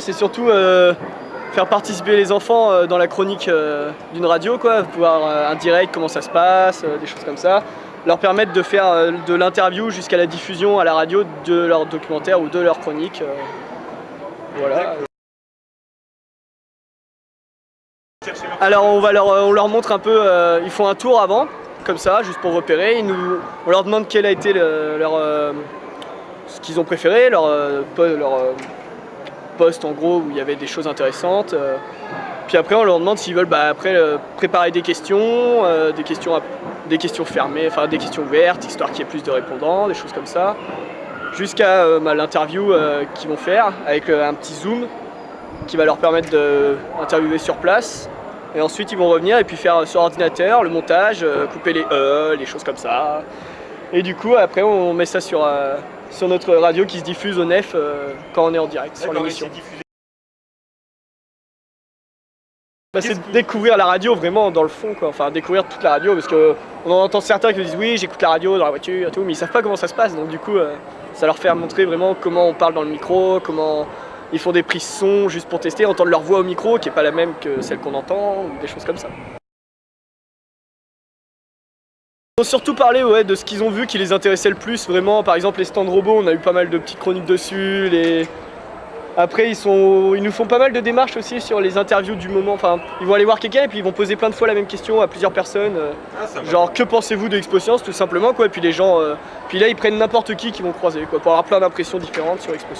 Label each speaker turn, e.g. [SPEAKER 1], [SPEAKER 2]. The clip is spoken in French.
[SPEAKER 1] c'est surtout faire participer les enfants dans la chronique d'une radio, quoi, voir un direct, comment ça se passe, des choses comme ça. Leur permettre de faire de l'interview jusqu'à la diffusion à la radio de leur documentaire ou de leur chronique. voilà. Alors on, va leur, on leur montre un peu, ils font un tour avant, comme ça, juste pour repérer. on leur demande quel a été leur, euh, ce qu'ils ont préféré, euh, leur euh, poste en gros où il y avait des choses intéressantes. Puis après on leur demande s'ils veulent bah, après, préparer des questions, des questions, des questions fermées, enfin des questions ouvertes, histoire qu'il y ait plus de répondants, des choses comme ça. Jusqu'à bah, l'interview qu'ils vont faire avec un petit zoom qui va leur permettre d'interviewer sur place et ensuite ils vont revenir et puis faire sur ordinateur le montage, euh, couper les E, les choses comme ça. Et du coup après on met ça sur, euh, sur notre radio qui se diffuse au nef euh, quand on est en direct sur l'émission. Bah, c'est découvrir la radio vraiment dans le fond quoi, enfin découvrir toute la radio parce qu'on en entend certains qui disent oui j'écoute la radio dans la voiture et tout mais ils savent pas comment ça se passe donc du coup ça leur fait montrer vraiment comment on parle dans le micro, comment ils font des prises son juste pour tester, entendre leur voix au micro qui est pas la même que celle qu'on entend, ou des choses comme ça. Ils ont surtout parlé ouais, de ce qu'ils ont vu qui les intéressait le plus, vraiment, par exemple les stands robots, on a eu pas mal de petites chroniques dessus, les... Après ils, sont... ils nous font pas mal de démarches aussi sur les interviews du moment, enfin ils vont aller voir quelqu'un et puis ils vont poser plein de fois la même question à plusieurs personnes, euh, ah, genre que pensez-vous de Expo tout simplement quoi, et puis les gens, euh, puis là ils prennent n'importe qui qu'ils vont croiser quoi, pour avoir plein d'impressions différentes sur Expo